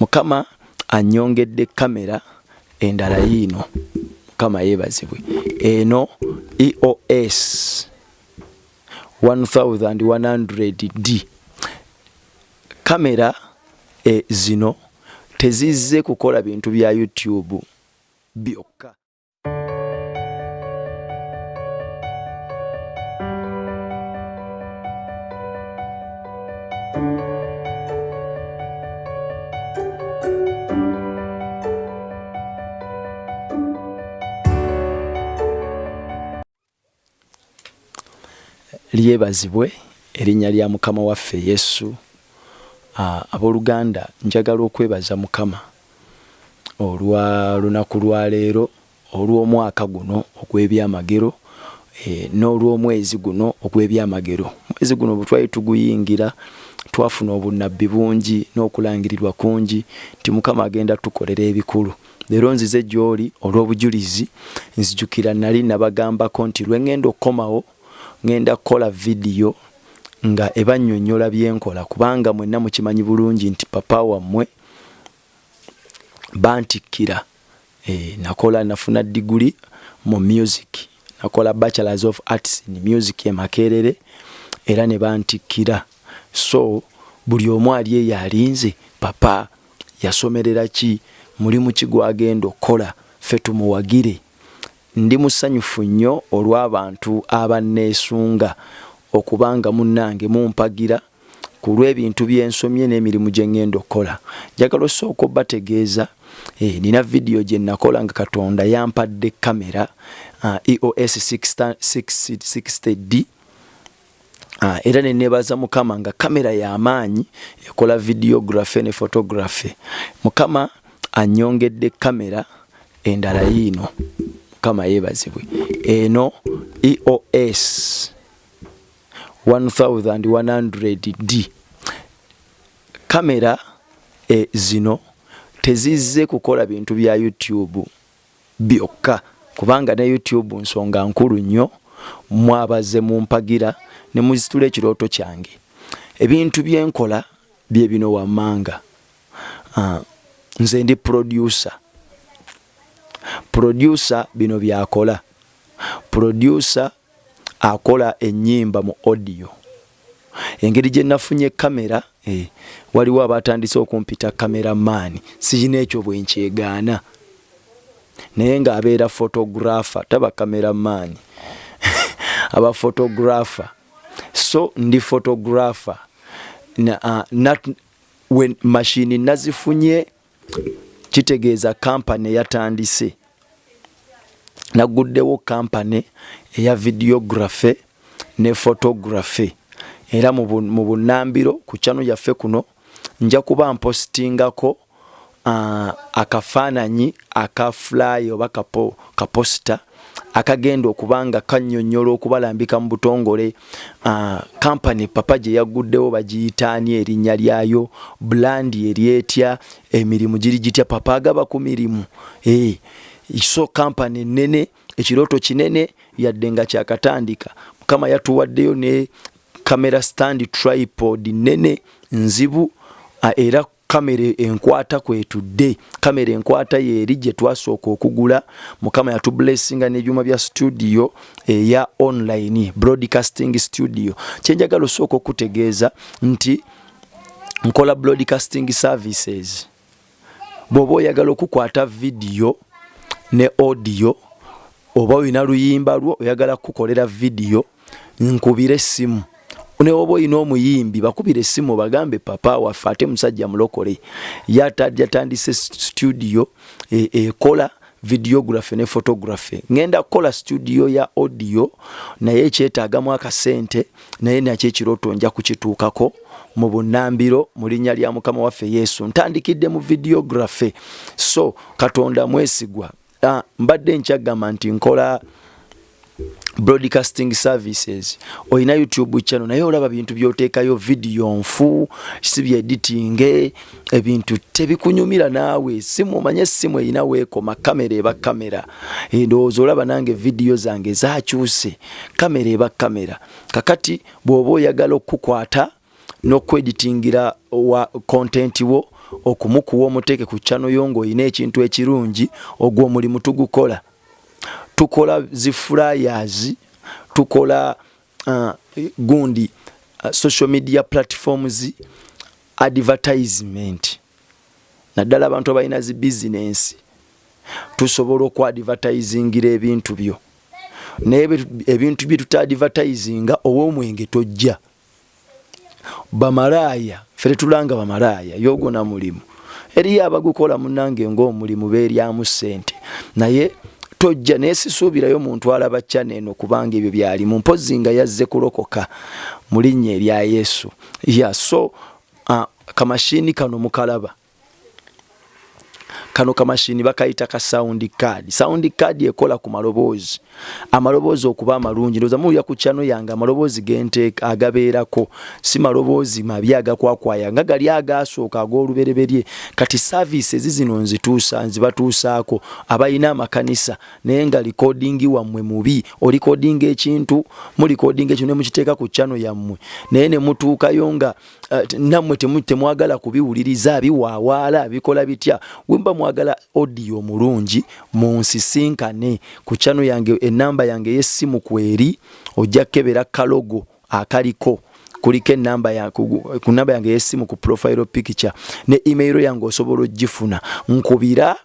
mukama anyongedde kamera endala yiino. Mukama yeebazibwe. Eno eos 1100d kamera e, zino tezizze kukola bintu bya youtube byokka lyebazibwe erinnya lya mukama waffe yesu. Abooluganda njagala okwebaza mukama olwa lunaku lwaleero olw'omwaka guno ogw'ebyamagero e, n'olw'omwezi guno ogw'ebyamagero. Mwezi guno bwe twali tuguyingira twafuna obunabbi bungi n'okulangirirwa kungi nti mukama agenda tukolera ebikulu. Leero nzize gy'oli olw'obujulizi nzijukira nali nabagambako nti lwe ŋŋenda okukomawo ŋŋenda kukola vidiyo nga ebannyonnyola byenkola kubanga mwenna mukimanyi bulungi nti papa wammwe bantikkira. E, nakola nafuna diguli mu music. Nakola bachelors of arts in music emakerere era ne bantikkira. So buli omu ali eyo alinze papa yasomerera ki? Mulimu ki gwagenda okukola? Ffe tumuwagire ndi musanyufu nnyo olw'abantu abanneesunga okubanga munnange mumpagira ku lw'ebintu byensomye n'emirimu gye ŋŋenda okukola. Njagala osooka obbategeeza e, nina vidiyo gye nakola nga katonda yampadde kamera uh, eos 60d uh, era nenebaza mukama nga kamera y'amaanyi ekola videography ne photography. Mukama anyongedde kamera endala yiino mukama yeebazibwe eno eos 1100d kamera e, zino tezizze kukola bintu bya youtube byokka kubanga ne youtube nsonga nkulu nnyo mwabaze mumpagira ne muzitula ekirooto kyange. Ebintu byenkola bye bino wammanga. Uh, nze ndi producer producer bino byakola. Producer akola ennyimba mu audio. Engeri gye nafunye kamera eh, waliwo abatandise okumpita kamera maani sirina ekyo bwe nkyegaana naye ng'abeera photographer taba kamera maani aba photographer. So ndi photographer. Na, uh, nat, when mashini nazifunye kitegeeza kampany eyatandise. Naguddewo kampany eya videography ne photography era mu bunambiro ku kyano yaffe kuno nja kuba mpositingako uh, akafaananyi aka fly oba kapo, kaposita akagenda okuba nga kannyonnyola okubalambika mu butongole. Uh, kampany papa gye yaguddewo bagiyitaani erinnya lyayo? Bulandi eryetya emirimu giri gitya? Papa agaba ku mirimu. Hey, so kampany nene ekirooto kinene yadde nga kyakatandika. Mukama yatuwaddeyo ne kamera stand tripod nene nzibu era kamera enkwata kwetudde kamera enkwata yeeri gye twasooka okugula. Mukama yatublessinga n'ebyuma bya studio eya online broadcasting studio. Kyenjagala osooka okutegeeza nti nkola broadcasting services. Bw'oba oyagala okukwata vidiyo ne audio oba olina luyimba lwo oyagala kukolera vidiyo nkubira essimu newoba olina omuyimbi bakubira essimu bagambe papa waffe ate musajja mulokole. Yatandise studio ekola e, videography ne photography ngenda kukola studio ya audio naye ekyetaagamu akasente naye nakyo ekirooto nja kukituukako mu bunambiro mu linnya lya mukama waffe yesu. Ntandikidde mu videography so katonda mwesigwa. Uh, mbadde nkyagamba nti nkola broadcasting services. Olina youtube channel naye olaba bintu byoteekayo vidiyo nfu sibi editing ebintu tebikunyumira naawe. Simu omanye essimu erina weekoma kamera eba kamera. Endowooza olaba nange vidiyo zange zakyuse kamera eba kamera. Kakati bw'oba oyagala okukwata n'okweditingira wa content wo okumukuwa omuteeke ku kyano yo ng'olina ekintu ekirungi ogwo omulimu tugukola tukola ziflyers tukola uh, gundi uh, social media platforms advertisement. Naddala abantu abalina zi bizinensi tusobola okuadvertisingira ebintu byo. Naye ebintu bye tutadvertisinga ow'omwenge tojja. Bamalaaya fe tetulanga bamalaaya yogona mulimu. Eriyo abagukola munange ngaomulimu beeryamu ssente. Naye tojja naye sisuubirayo muntu alaba kyaneeno kubanga ebyo byalimu mpozi nga yazze kulokoka mu linnya erya yesu. Ya so uh, kamashini kano mukalaba kano kamashini bakayita ka sound card. Sound card ekola ku maloboozi. Amaloboozi okuba amalungi. Ndoza muya ku chano yange amaloboozi gente agabeerako. Si maloboozi mabi agakwakwaya nga gali agasooka ag'olubereberye. Kati services zino nzituusa nzibatuusaako. Abalina amakanisa naye nga likodingi wammwe mubi. Olikodinga ekintu mulikodinga ekintu ne mukiteeka ku chano yammwe. Naye ne mutuukayo nga uh, nammwe temwagala kubiwuliriza biwaawaala bikola bitya. Wemba mwagala audio mulungi munsisinkane ku chano yange enamba yange yesimu kweri ojja kebera kalogo akaliko. Kuliko enamba ku namba yange yesimu ku profile picture. Ne email yange osobola ogifuna nkubira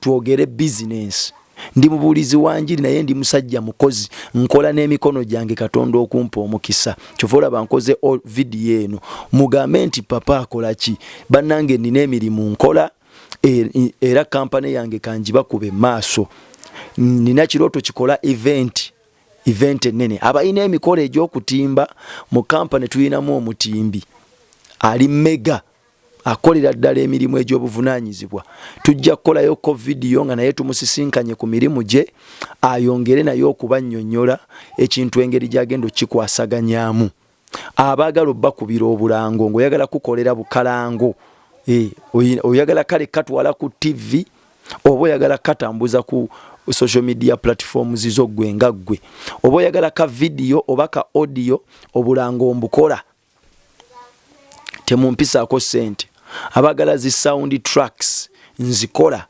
twogere business. Ndi mubuulizi wanjiri naye ndi musajja mukozi. Nkola n'emikono gyange katonda okumpa omukisa. Kyova olaba nkoze vidiyo eno. Mugambe nti papa akola ki? Bannange nina emirimu nkola era kampani yange kanjibakuba emaaso nina kirooto kikola event event enene abalina emikolo egyokutimba mu kampani tulinamu omutimbi. Ali mega akolera ddala emirimu egy'obuvunanyizibwa tujja kukolayoko vidiyo nga naye tumusisinkanye ku mirimu gye ayongere naye okubannyonnyola ekintu engeri gyagenda okikwasaganyamu abaagala obbakubira obulango ngaoyagala kukolera bukalango. e, oyagala kale katwala ku tv oba oyagala katambuza ku social media platforms zo gwe nga ggwe oba oyagala ka vidiyo oba ka audio obulango mbukola. Temumpisaako sente abagala zi sound tracks nzikola.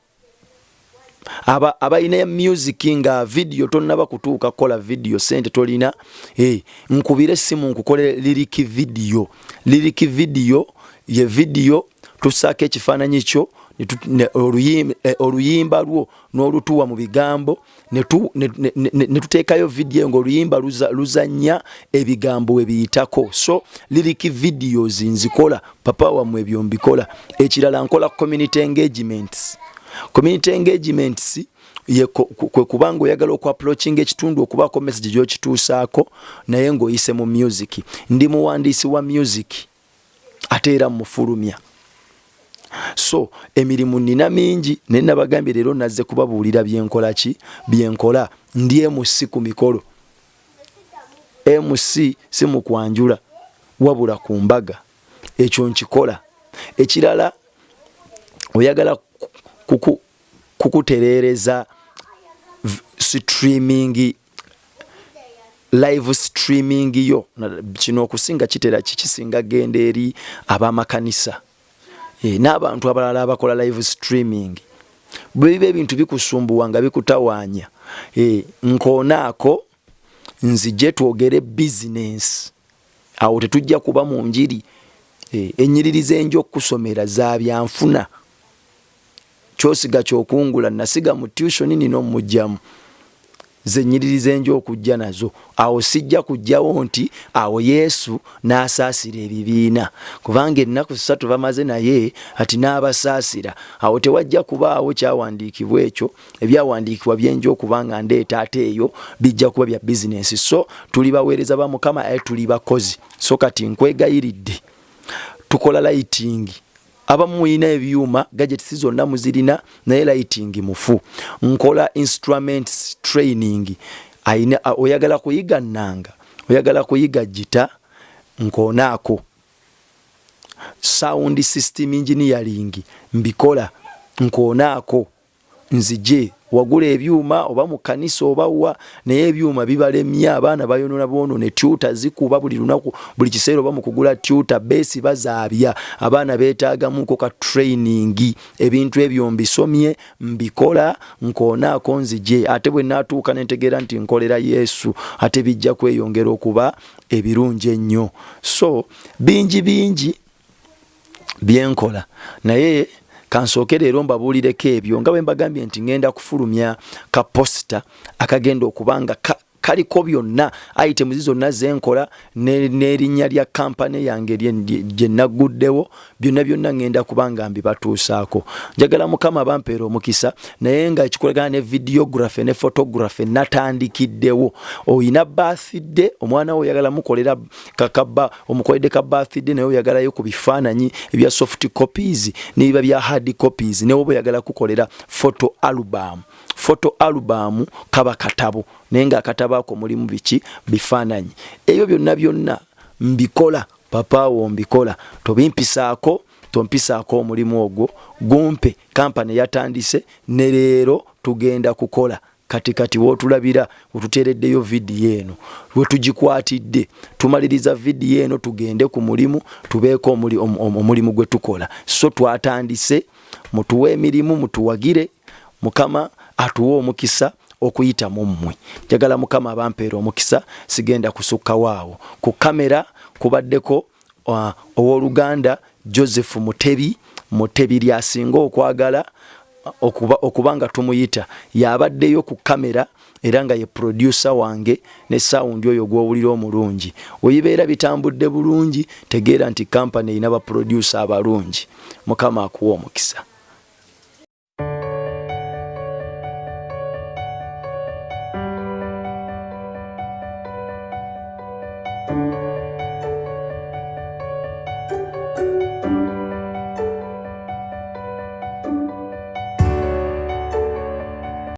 Abalina aba music nga video tonaba kutuuka kukola video sente tolina. Hey, nkubire simu nkukole liriki video. Liriki video ye video tusaako ekifaananyi kyo Eh, oluyimba lwo n'olutuwa mu bigambo ne tuteekayo vidiyo ngaoluyimba luzanya ebigambo we biyitako. So liriki videos nzikola papa wammwe ebyo mbikola. Ekirala nkola community engagements. Community engagements kwe kubanga oyagala okuapproachinga ekitundu okubaako message gyokituusaako naye ng'oyise mu music. Ndi muwandiisi wa music ate era mufulumya so emirimu nina mingi naye nabagambye leero nazze kubabuulira byenkola ki? Byenkola ndi mc ku mikolo. Mc si mukwanjula wabula ku mbaga. Ekyo nkikola. Ekirala oyagala kukutereereza streaming live streaming yo. Kino okusinga kitera kikisinga genda eri ab'amakanisa n'abantu abalala abakola live streaming bwebiba ebintu bikusumbuwa nga bikutawaanya e, nkoonaako nzije twogere bizinensi awo tetujja kuba mu njiri. E, enyiririza enja okukusomera za byanfuna. Kyosiga kyokungula nasiga mu tushoni nino mujjamu zenyiririza enjo okujja nazo. Awo sijja kujjawo nti awo yesu n'asaasira ebibiina. Kubanga ennaku ssatu bamaze naye ati n'abasaasira. Awo tewajja kubaawo kyawandiikibwa ekyo. Ebyawandiikibwa byenja okubanga ndeeta ate eyo bijja kuba bya bizinensi so tuli baweereza ba mukama aye tuli bakozi. So kati nkwegayiridde. Tukola lighting abamu mulina ebyuma gadgets zonna muzirina naye lighting mufu. Nkola instruments training. Aina oyagala kuyiga nanga oyagala kuyiga gita nkonaako. Sound system engineering mbikola nkonaako nzije wagula ebyuma oba mu kanisa obawa naye ebyuma bibalemye abaana bayonona bonone tuta zikuba buli lunaku buli kiseera oba mu kugula tuta beesi bazaabya. Abaana beetaagamuko ka training ebintu ebyo mbisomye mbikola nkoonaako nzije ate bwe naatuuka nentegeera nti nkolera yesu ate bijja kweyongera okuba ebirungi ennyo. So bingi bingi byenkola naye kansooke leero mbabuulireko ebyo nga bwe mbagambye nti ŋŋenda kufulumya kaposita akagenda okuba nga kaliko byonna itemuzi zonna zenkola n'erinnya lya kampani yange gye nagguddewo byonna byonna ŋŋenda kubanga mbibatuusaako. Njagala mukama bampeera omukisa naye nga ekikolagana ne videography ne photography natandikiddewo. Oyina bathide omwana we oyagala mukolera kakaba omukoledde ka bathide naye oyagalayo ku bifaananyi ebya soft copies nebiba bya hard copies newe oba oyagala kukolera photo album photo album kaba katabo. Naye ngaakatabo ako mulimu biki? Bifaananyi. Ebyo byonna byonna mbikola papaawo mbikola. Tobimpisaako tompisaako omulimu ogwo. Gumpe kampani yatandise ne leero tugenda kukola. Kati kati wootulabira wetuteereddeyo vidiyo eno wetugikwatidde tumaliriza vidiyo eno tugende ku mulimu tubeeko omulimu gwe tukola. So twatandise mutuwe emirimu mutuwagire mukama atuwa omukisa okuyita mu mmwe. Njagala mukama abampeera omukisa sigenda kusukkawo ku kamera kubaddeko uh, owooluganda joseph mutebi mutebi lyasinga okwagala okuba, okuba nga tumuyita. Yabaddeyo ku kamera era nga ye producer wange ne sawundi oyo gwowulira omulungi. Weyibeera bitambudde bulungi tegeera nti kampany erina baproducer abalungi. Mukama akuwa omukisa